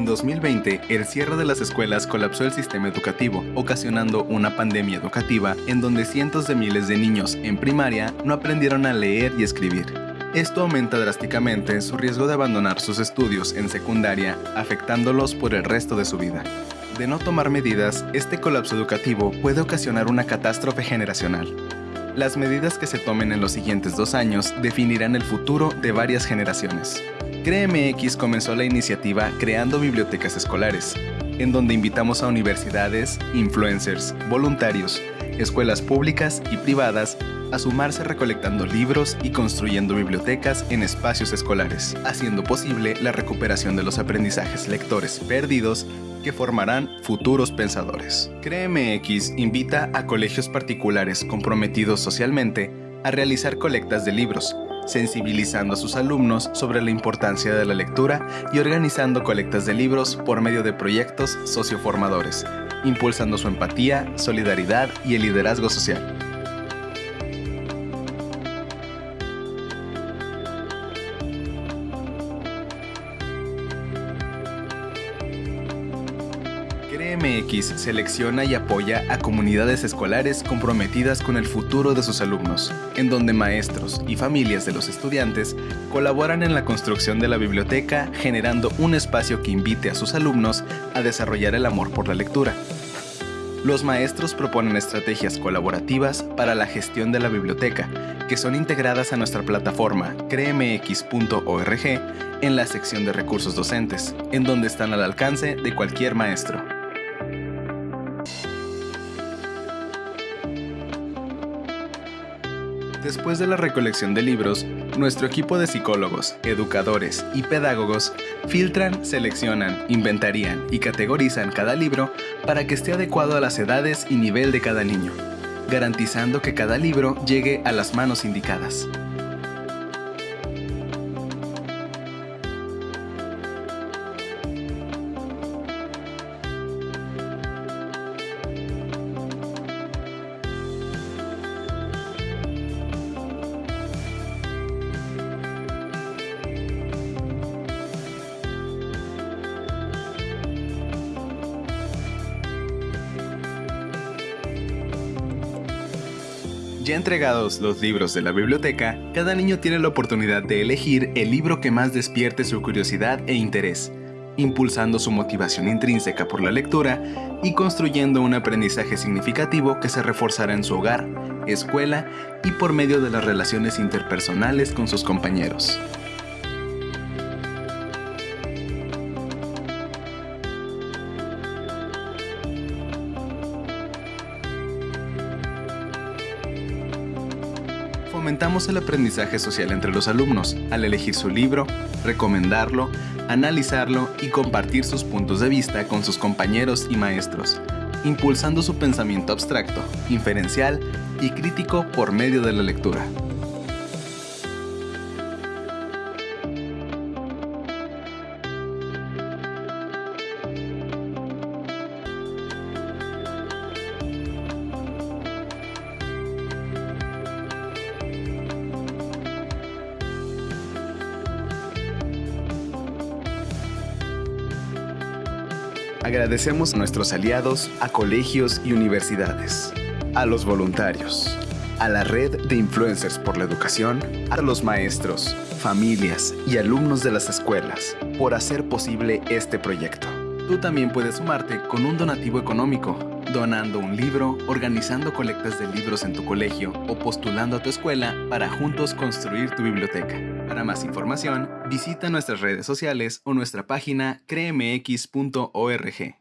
En 2020, el cierre de las escuelas colapsó el sistema educativo, ocasionando una pandemia educativa en donde cientos de miles de niños en primaria no aprendieron a leer y escribir. Esto aumenta drásticamente su riesgo de abandonar sus estudios en secundaria, afectándolos por el resto de su vida. De no tomar medidas, este colapso educativo puede ocasionar una catástrofe generacional. Las medidas que se tomen en los siguientes dos años definirán el futuro de varias generaciones. CREMX comenzó la iniciativa Creando Bibliotecas Escolares, en donde invitamos a universidades, influencers, voluntarios, escuelas públicas y privadas a sumarse recolectando libros y construyendo bibliotecas en espacios escolares, haciendo posible la recuperación de los aprendizajes lectores perdidos que formarán futuros pensadores. CREMX invita a colegios particulares comprometidos socialmente a realizar colectas de libros, sensibilizando a sus alumnos sobre la importancia de la lectura y organizando colectas de libros por medio de proyectos socioformadores, impulsando su empatía, solidaridad y el liderazgo social. CREMX selecciona y apoya a comunidades escolares comprometidas con el futuro de sus alumnos, en donde maestros y familias de los estudiantes colaboran en la construcción de la biblioteca generando un espacio que invite a sus alumnos a desarrollar el amor por la lectura. Los maestros proponen estrategias colaborativas para la gestión de la biblioteca, que son integradas a nuestra plataforma cremx.org en la sección de recursos docentes, en donde están al alcance de cualquier maestro. Después de la recolección de libros, nuestro equipo de psicólogos, educadores y pedagogos filtran, seleccionan, inventarían y categorizan cada libro para que esté adecuado a las edades y nivel de cada niño, garantizando que cada libro llegue a las manos indicadas. Ya entregados los libros de la biblioteca, cada niño tiene la oportunidad de elegir el libro que más despierte su curiosidad e interés, impulsando su motivación intrínseca por la lectura y construyendo un aprendizaje significativo que se reforzará en su hogar, escuela y por medio de las relaciones interpersonales con sus compañeros. Fomentamos el aprendizaje social entre los alumnos al elegir su libro, recomendarlo, analizarlo y compartir sus puntos de vista con sus compañeros y maestros, impulsando su pensamiento abstracto, inferencial y crítico por medio de la lectura. Agradecemos a nuestros aliados, a colegios y universidades, a los voluntarios, a la red de influencers por la educación, a los maestros, familias y alumnos de las escuelas por hacer posible este proyecto. Tú también puedes sumarte con un donativo económico, donando un libro, organizando colectas de libros en tu colegio o postulando a tu escuela para juntos construir tu biblioteca. Para más información, visita nuestras redes sociales o nuestra página cremx.org.